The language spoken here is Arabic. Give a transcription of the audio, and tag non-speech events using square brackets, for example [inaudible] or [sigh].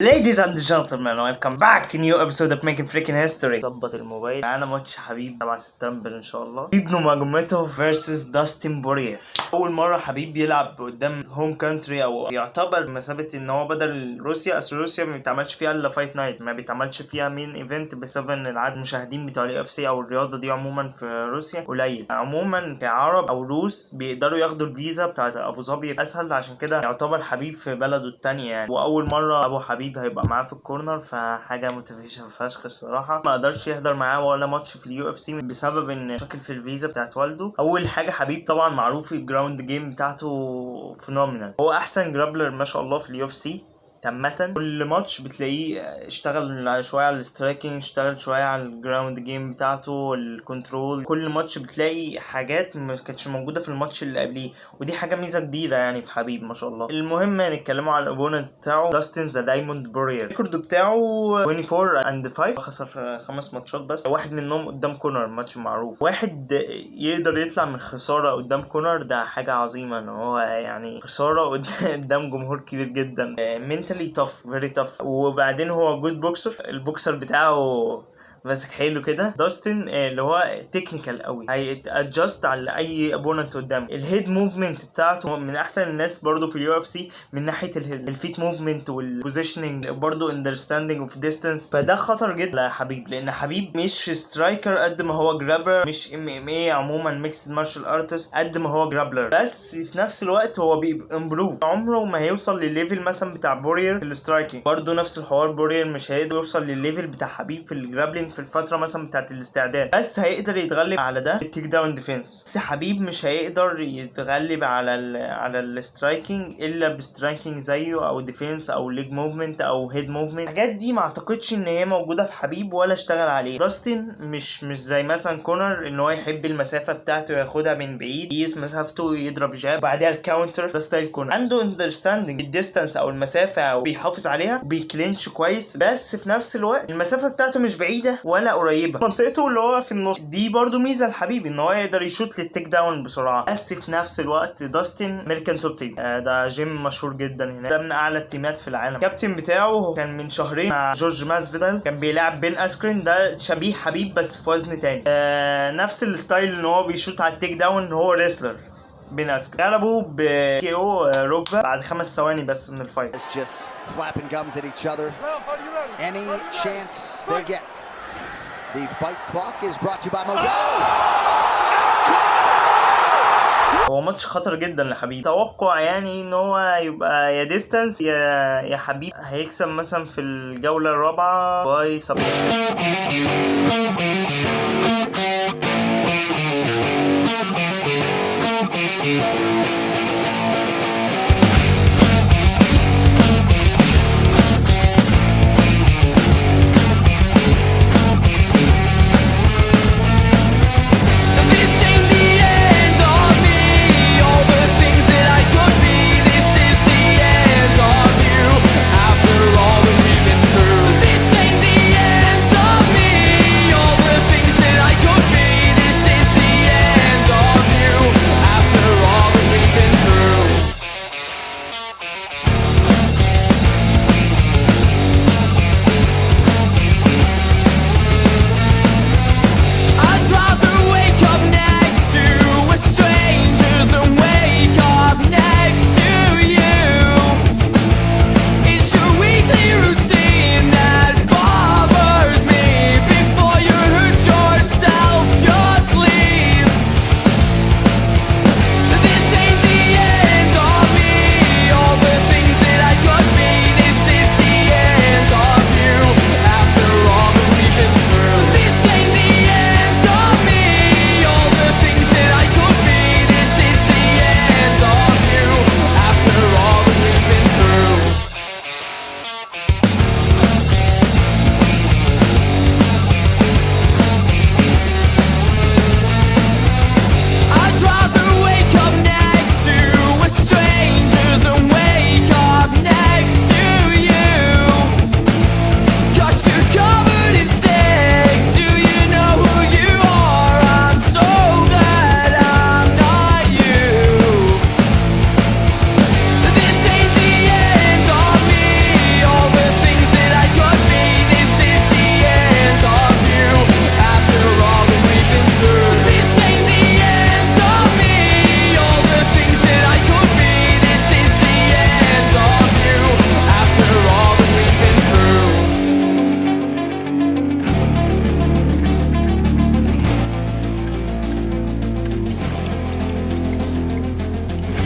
Ladies and gentlemen, welcome back to new episode of Making Freaking History. ظبط الموبايل معانا ماتش حبيب 7 سبتمبر إن شاء الله. حبيب نجمته versus Dustin Poirier. أول مرة حبيب يلعب قدام home country أو يعتبر بمثابة إن هو بدل روسيا أصل روسيا ما بيتعملش فيها إلا fight night ما بيتعملش فيها main event بسبب إن العدد المشاهدين بتوع UFC أو الرياضة دي عموما في روسيا قليل. عموما كعرب أو روس بيقدروا ياخدوا الفيزا بتاعت أبو ظبي اسهل عشان كده يعتبر حبيب في بلده التانية يعني وأول مرة أبو حبيب هيبقى معاه في ال corner فحاجة motivation فشخ الصراحة. ما قدرش يحضر معاه ولا ماتش في ال UFC بسبب إن مشاكل في الفيزا بتاعت والده أول حاجة حبيب طبعا معروف ال ground game بتاعته phenomenal هو أحسن grappler ما شاء الله في ال UFC. تامة كل ماتش بتلاقيه اشتغل شوية على ال striking اشتغل شوية على ال ground game بتاعته ال control. كل ماتش بتلاقي حاجات ما كانتش موجودة في الماتش اللي قبليه ودي حاجة ميزة كبيرة يعني في حبيب ما شاء الله. المهم نتكلموا على ال opponent بتاعه Dustin The Diamond Poirier ال record بتاعه 24 and 5 خسر خمس ماتشات بس. واحد منهم قدام كونر ماتش معروف. واحد يقدر يطلع من خسارة قدام كونر ده حاجة عظيمة إن هو يعني خسارة [laughs] قدام جمهور كبير جدا. من mentally tough very tough. وبعدين هو good boxer ال boxer بتاعه ماسك حلو كده. داستن اللي هو technical قوي. هيت adjust على أي opponent قدامه. ال head movement بتاعته من أحسن الناس برضو في ال UFC من ناحية ال feet movement وال positioning برضو understanding of distance فده خطر جدا لحبيب لأن حبيب مش striker قد ما هو grappler مش MMA عموما mixed martial artist قد ما هو grappler بس في نفس الوقت هو بيبقى improve عمره ما هيوصل للل level مثلا بتاع بورير في ال striking برضو نفس الحوار بورير مش هيقدر يوصل للل level بتاع حبيب في في الفترة مثلا بتاعت الاستعداد. بس هيقدر يتغلب على ده ال take down defense بس حبيب مش هيقدر يتغلب على ال على ال striking إلا ب striking زيه أو defense أو leg movement أو head movement الحاجات دي ما أعتقدش إن هي موجودة في حبيب ولا اشتغل عليه. داستن مش مش زي مثلا كونر إن هو يحب المسافة بتاعته ياخدها من بعيد. يقيس مسافته يضرب jab بعدها ال counter ده style كونر. عنده understanding ال distance أو المسافة أو بيحافظ عليها. بي clinch كويس. بس في نفس الوقت المسافة بتاعته مش بعيدة. ولا قريبة. منطقته اللي هو في النص. دي برضو ميزة لحبيب إن هو يقدر ي shoot لل take down بسرعة. بس في نفس الوقت داستن American Top Team. آه ده جيم مشهور جدا هنا ده من أعلى ال team ات في العالم. الكابتن بتاعه كان من شهرين مع جورج ماسفيدال. كان بيلعب بن أسكرين. ده شبيه حبيب بس في وزن تاني. آه نفس ال style إن هو بي shoot على ال take down هو wrestler بن أسكرين. غلبوا ب KO ركبة بعد خمس ثواني بس من ال fight. The fight clock is brought to you by Modelo. هو ماتش خطر جدا لحبيب. توقع يعني إن هو يبقى يا distance يا يا حبيب. هيكسب مثلا في الجولة الرابعة by submission